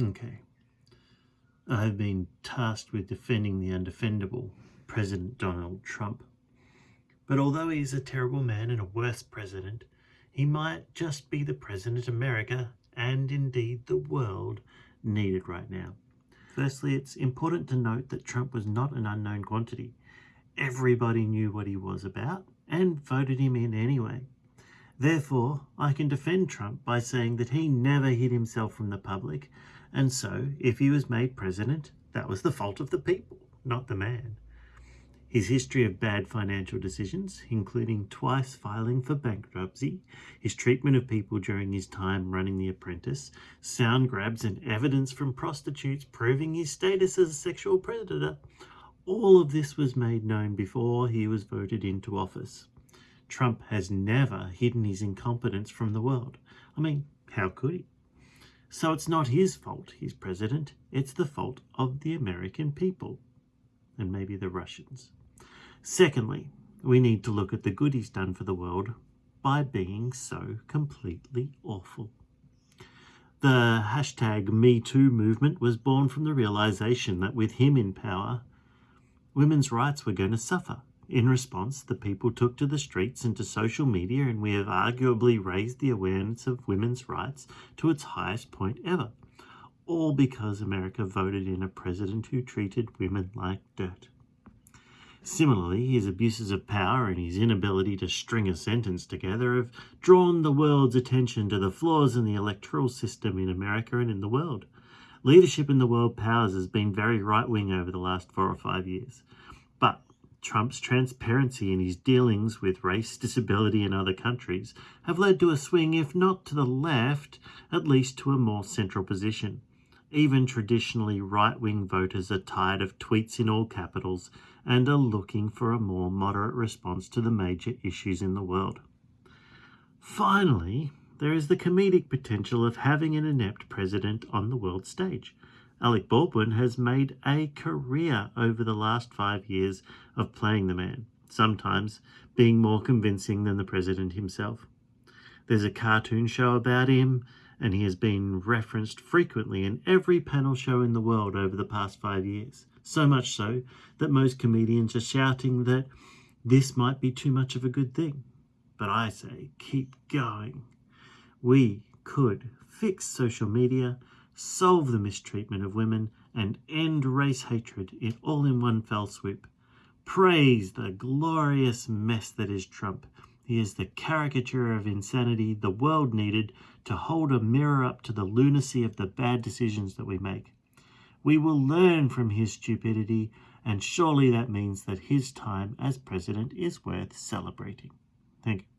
Okay. I have been tasked with defending the undefendable, President Donald Trump. But although he is a terrible man and a worse president, he might just be the president America, and indeed the world, needed right now. Firstly, it's important to note that Trump was not an unknown quantity. Everybody knew what he was about and voted him in anyway. Therefore, I can defend Trump by saying that he never hid himself from the public and so, if he was made president, that was the fault of the people, not the man. His history of bad financial decisions, including twice filing for bankruptcy, his treatment of people during his time running The Apprentice, sound grabs and evidence from prostitutes proving his status as a sexual predator, all of this was made known before he was voted into office. Trump has never hidden his incompetence from the world. I mean, how could he? So it's not his fault he's president, it's the fault of the American people and maybe the Russians. Secondly, we need to look at the good he's done for the world by being so completely awful. The hashtag MeToo movement was born from the realization that with him in power, women's rights were going to suffer in response, the people took to the streets and to social media, and we have arguably raised the awareness of women's rights to its highest point ever. All because America voted in a president who treated women like dirt. Similarly, his abuses of power and his inability to string a sentence together have drawn the world's attention to the flaws in the electoral system in America and in the world. Leadership in the world powers has been very right-wing over the last four or five years. Trump's transparency in his dealings with race, disability and other countries have led to a swing, if not to the left, at least to a more central position. Even traditionally right-wing voters are tired of tweets in all capitals and are looking for a more moderate response to the major issues in the world. Finally, there is the comedic potential of having an inept president on the world stage. Alec Baldwin has made a career over the last five years of playing the man, sometimes being more convincing than the president himself. There's a cartoon show about him, and he has been referenced frequently in every panel show in the world over the past five years. So much so that most comedians are shouting that this might be too much of a good thing. But I say, keep going. We could fix social media solve the mistreatment of women, and end race hatred in all in one fell swoop. Praise the glorious mess that is Trump. He is the caricature of insanity the world needed to hold a mirror up to the lunacy of the bad decisions that we make. We will learn from his stupidity, and surely that means that his time as president is worth celebrating. Thank you.